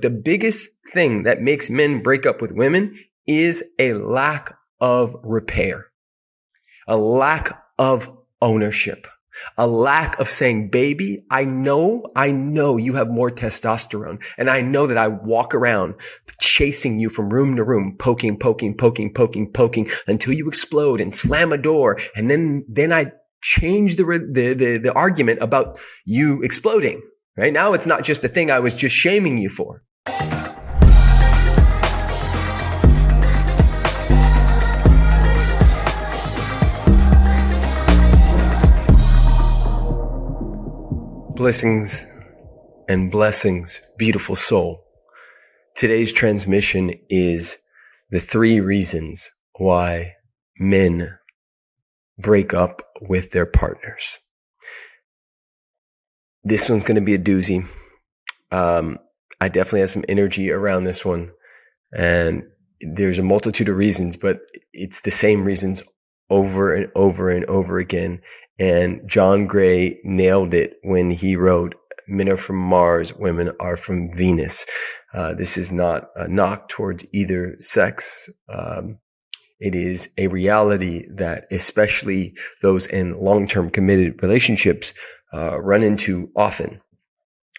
The biggest thing that makes men break up with women is a lack of repair, a lack of ownership, a lack of saying, baby, I know, I know you have more testosterone. And I know that I walk around chasing you from room to room, poking, poking, poking, poking, poking until you explode and slam a door. And then, then I change the, the, the, the argument about you exploding. Right now, it's not just the thing I was just shaming you for. Blessings and blessings, beautiful soul. Today's transmission is the three reasons why men break up with their partners. This one's going to be a doozy. Um, I definitely have some energy around this one, and there's a multitude of reasons, but it's the same reasons over and over and over again. And John Gray nailed it when he wrote, Men are from Mars, women are from Venus. Uh, this is not a knock towards either sex. Um, it is a reality that especially those in long-term committed relationships uh, run into often.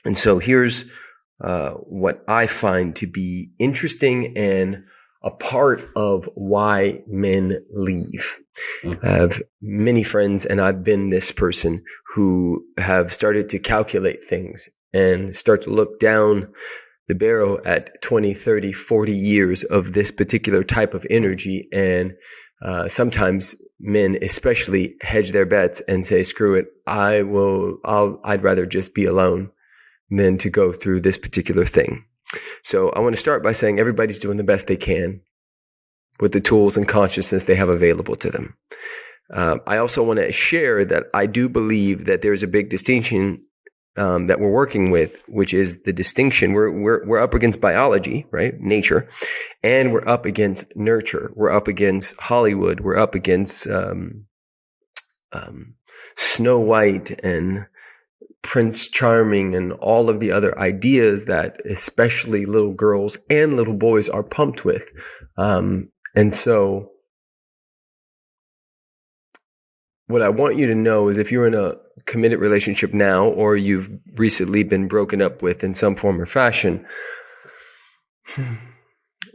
And so here's uh, what I find to be interesting and a part of why men leave. Mm-hmm. I have many friends, and I've been this person who have started to calculate things and start to look down the barrel at 20, 30, 40 years of this particular type of energy. And uh, sometimes men, especially, hedge their bets and say, screw it, I will, I'll, I'd rather just be alone than to go through this particular thing. So I want to start by saying everybody's doing the best they can with the tools and consciousness they have available to them. Uh, I also want to share that I do believe that there's a big distinction um, that we're working with, which is the distinction. We're, we're, we're up against biology, right? Nature. And we're up against nurture. We're up against Hollywood. We're up against, um, um, Snow White and Prince Charming and all of the other ideas that especially little girls and little boys are pumped with. Um, and so, what I want you to know is if you're in a committed relationship now or you've recently been broken up with in some form or fashion,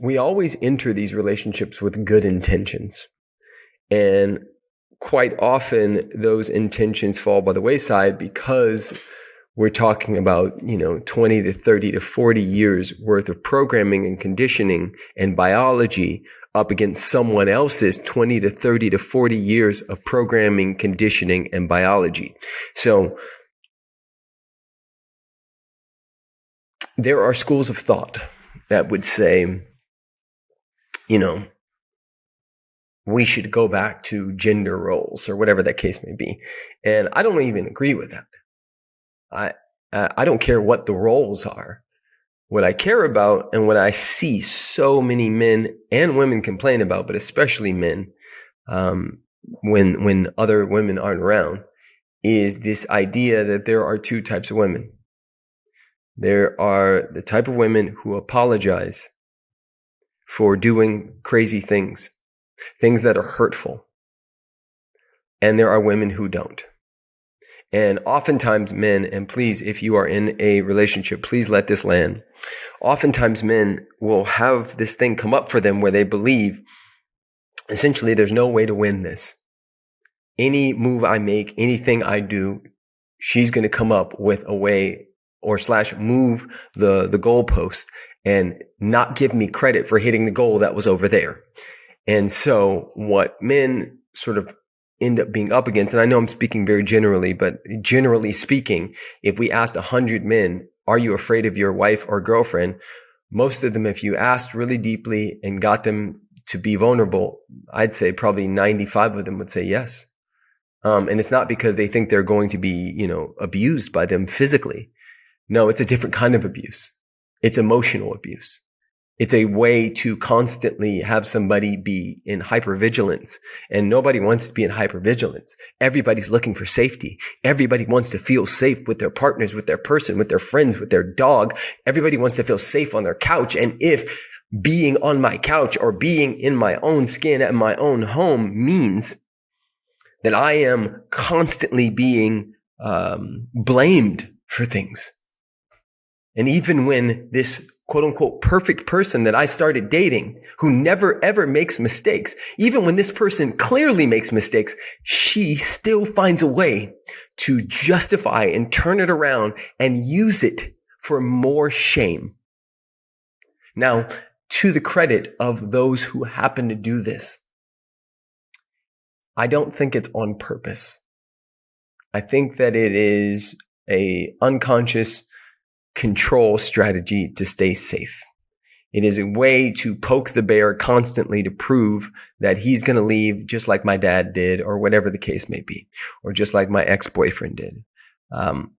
we always enter these relationships with good intentions. And quite often those intentions fall by the wayside because we're talking about, you know, 20 to 30 to 40 years worth of programming and conditioning and biology up against someone else's 20 to 30 to 40 years of programming, conditioning, and biology. So there are schools of thought that would say, you know, we should go back to gender roles or whatever that case may be. And I don't even agree with that. I, uh, I don't care what the roles are. What I care about and what I see so many men and women complain about, but especially men, um, when when other women aren't around, is this idea that there are two types of women. There are the type of women who apologize for doing crazy things things that are hurtful. And there are women who don't. And oftentimes, men, and please, if you are in a relationship, please let this land. Oftentimes, men will have this thing come up for them where they believe essentially there's no way to win this. Any move I make, anything I do, she's going to come up with a way or slash move the, the goalpost and not give me credit for hitting the goal that was over there. And so what men sort of end up being up against, and I know I'm speaking very generally, but generally speaking, if we asked a hundred men, are you afraid of your wife or girlfriend? Most of them, if you asked really deeply and got them to be vulnerable, I'd say probably 95 of them would say yes. Um, and it's not because they think they're going to be, you know, abused by them physically. No, it's a different kind of abuse. It's emotional abuse. It's a way to constantly have somebody be in hypervigilance and nobody wants to be in hypervigilance. Everybody's looking for safety. Everybody wants to feel safe with their partners, with their person, with their friends, with their dog. Everybody wants to feel safe on their couch. And if being on my couch or being in my own skin at my own home means that I am constantly being um, blamed for things. And even when this quote unquote perfect person that I started dating who never ever makes mistakes, even when this person clearly makes mistakes, she still finds a way to justify and turn it around and use it for more shame. Now, to the credit of those who happen to do this, I don't think it's on purpose. I think that it is a unconscious control strategy to stay safe. It is a way to poke the bear constantly to prove that he's going to leave just like my dad did, or whatever the case may be, or just like my ex boyfriend did. Um,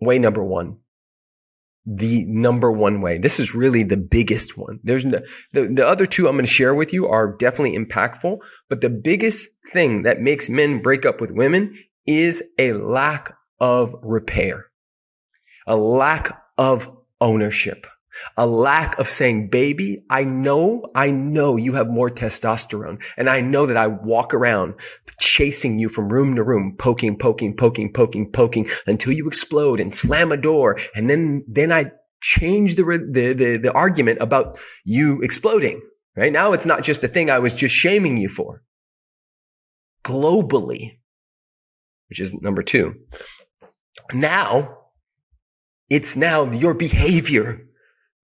way number one the number one way. This is really the biggest one. There's no, the, the other two I'm going to share with you are definitely impactful, but the biggest thing that makes men break up with women is a lack of repair, a lack of ownership a lack of saying, baby, I know, I know you have more testosterone. And I know that I walk around chasing you from room to room, poking, poking, poking, poking, poking until you explode and slam a door. And then, then I change the, the, the, the argument about you exploding. Right now, it's not just the thing I was just shaming you for. Globally, which is number two. Now, it's now your behavior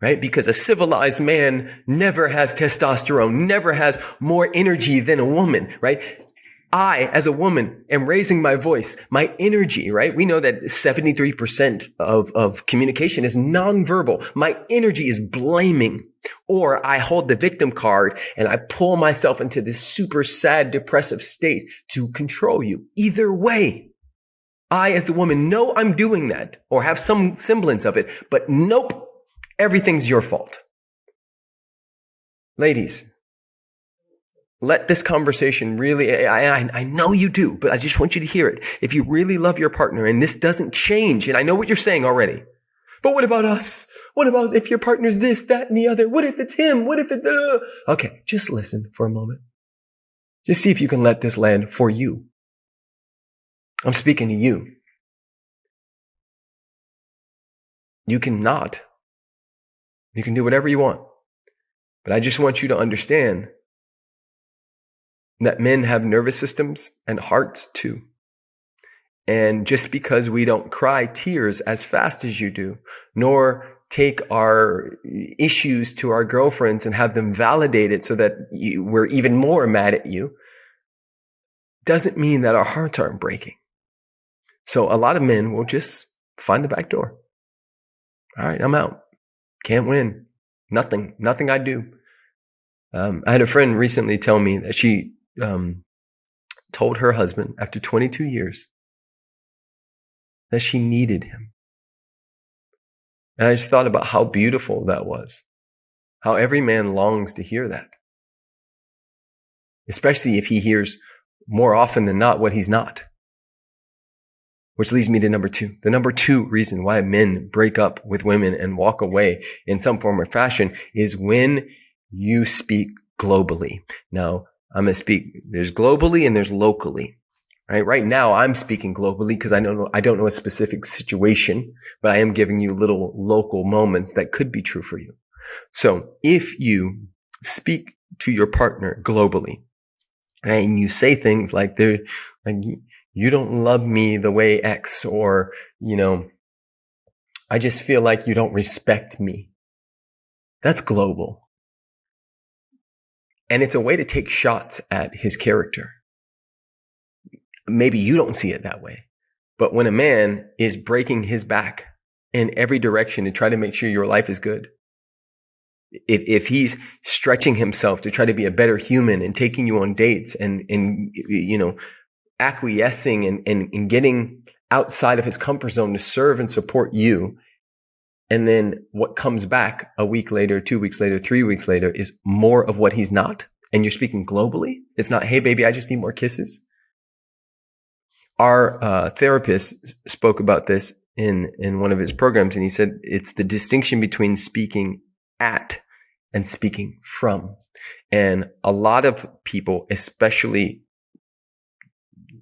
right? Because a civilized man never has testosterone, never has more energy than a woman, right? I, as a woman, am raising my voice, my energy, right? We know that 73% of, of communication is nonverbal. My energy is blaming. Or I hold the victim card and I pull myself into this super sad, depressive state to control you. Either way, I, as the woman, know I'm doing that or have some semblance of it, but nope, everything's your fault. Ladies, let this conversation really, I, I, I, know you do, but I just want you to hear it. If you really love your partner and this doesn't change, and I know what you're saying already, but what about us? What about if your partner's this, that, and the other? What if it's him? What if it's, uh... okay, just listen for a moment. Just see if you can let this land for you. I'm speaking to you. You cannot you can do whatever you want. But I just want you to understand that men have nervous systems and hearts too. And just because we don't cry tears as fast as you do, nor take our issues to our girlfriends and have them validated so that you, we're even more mad at you, doesn't mean that our hearts aren't breaking. So a lot of men will just find the back door. All right, I'm out. Can't win. Nothing. Nothing I do. Um, I had a friend recently tell me that she um, told her husband after 22 years that she needed him. And I just thought about how beautiful that was. How every man longs to hear that. Especially if he hears more often than not what he's not. Which leads me to number two. The number two reason why men break up with women and walk away in some form or fashion is when you speak globally. Now, I'm going to speak, there's globally and there's locally. Right? Right now, I'm speaking globally because I don't know, I don't know a specific situation, but I am giving you little local moments that could be true for you. So if you speak to your partner globally, and you say things like there, like you don't love me the way X or, you know, I just feel like you don't respect me. That's global. And it's a way to take shots at his character. Maybe you don't see it that way. But when a man is breaking his back in every direction to try to make sure your life is good, if, if he's stretching himself to try to be a better human and taking you on dates and, and, you know, acquiescing and, and, and getting outside of his comfort zone to serve and support you, And then what comes back a week later, two weeks later, three weeks later is more of what he's not. And you're speaking globally. It's not, hey, baby, I just need more kisses. Our uh, therapist spoke about this in, in one of his programs, and he said it's the distinction between speaking at and speaking from. And a lot of people, especially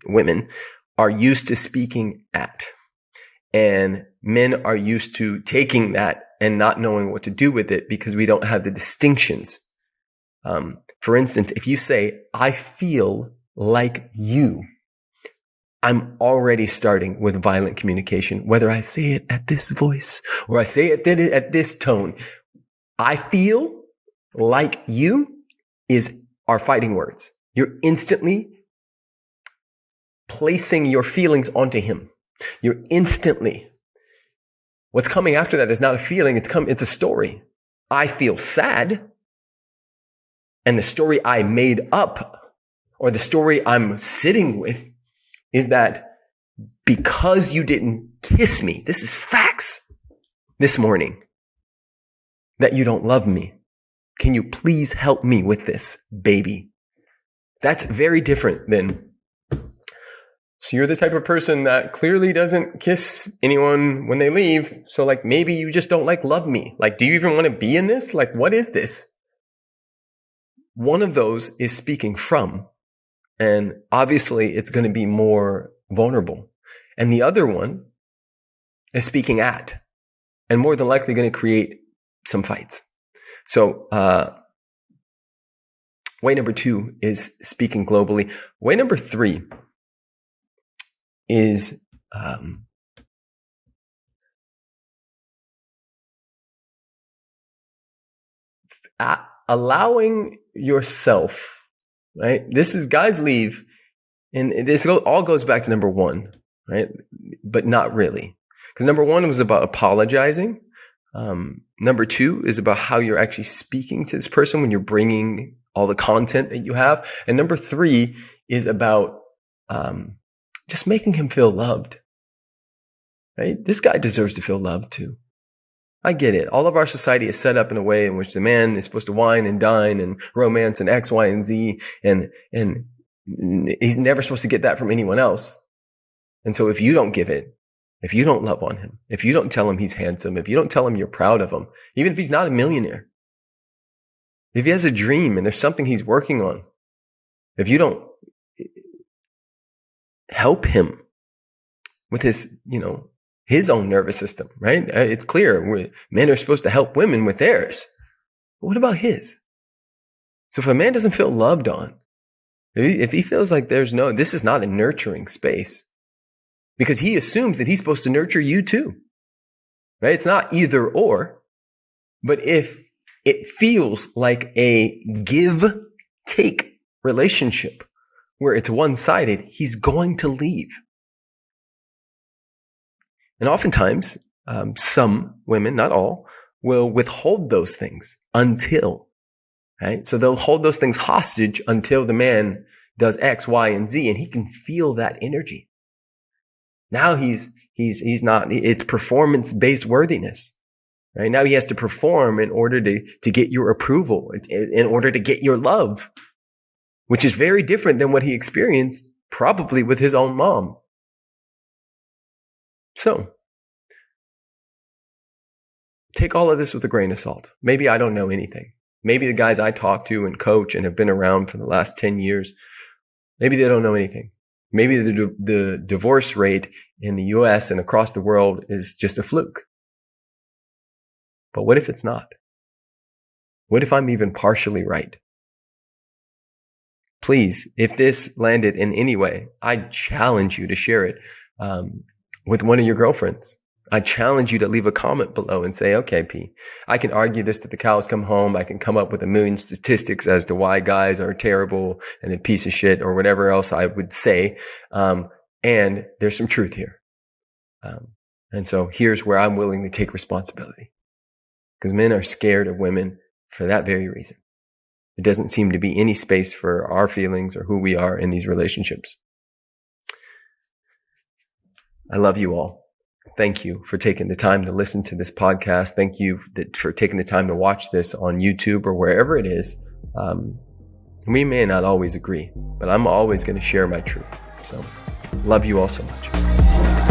women, are used to speaking at. And men are used to taking that and not knowing what to do with it because we don't have the distinctions. Um, for instance, if you say, I feel like you, I'm already starting with violent communication, whether I say it at this voice or I say it at this tone. I feel like you is our fighting words. You're instantly placing your feelings onto him. You're instantly. What's coming after that is not a feeling, it's come it's a story. I feel sad. And the story I made up or the story I'm sitting with is that because you didn't kiss me, this is facts this morning, that you don't love me. Can you please help me with this, baby? That's very different than so you're the type of person that clearly doesn't kiss anyone when they leave. So like maybe you just don't like love me. Like, do you even want to be in this? Like, what is this? One of those is speaking from. And obviously it's going to be more vulnerable. And the other one is speaking at and more than likely going to create some fights. So, uh, way number two is speaking globally. Way number three is um, allowing yourself, right? This is guys leave, and this all goes back to number one, right? But not really, because number one was about apologizing. Um, number two is about how you're actually speaking to this person when you're bringing all the content that you have, and number three is about um, just making him feel loved. Right? This guy deserves to feel loved too. I get it. All of our society is set up in a way in which the man is supposed to wine and dine and romance and X, Y, and Z, and and he's never supposed to get that from anyone else. And so if you don't give it, if you don't love on him, if you don't tell him he's handsome, if you don't tell him you're proud of him, even if he's not a millionaire, if he has a dream and there's something he's working on, if you don't help him with his, you know, his own nervous system, right? Uh, it's clear men are supposed to help women with theirs. But what about his? So if a man doesn't feel loved on, if he feels like there's no, this is not a nurturing space because he assumes that he's supposed to nurture you too, right? It's not either or, but if it feels like a give take relationship, where it's one sided, he's going to leave. And oftentimes, um, some women, not all, will withhold those things until, right? So they'll hold those things hostage until the man does X, Y, and Z, and he can feel that energy. Now he's, he's, he's not, it's performance based worthiness. Right now he has to perform in order to, to get your approval, in order to get your love which is very different than what he experienced probably with his own mom. So, take all of this with a grain of salt. Maybe I don't know anything. Maybe the guys I talk to and coach and have been around for the last 10 years, maybe they don't know anything. Maybe the, the divorce rate in the US and across the world is just a fluke. But what if it's not? What if I'm even partially right? Please, if this landed in any way, I challenge you to share it um, with one of your girlfriends. I challenge you to leave a comment below and say, okay, P, I can argue this to the cows come home. I can come up with a million statistics as to why guys are terrible and a piece of shit or whatever else I would say. Um, and there's some truth here. Um, and so here's where I'm willing to take responsibility because men are scared of women for that very reason. It doesn't seem to be any space for our feelings or who we are in these relationships. I love you all. thank you for taking the time to listen to this podcast. Thank you for taking the time to watch this on YouTube or wherever it is. Um, we may not always agree, but I'm always going to share my truth. So, love you all so much.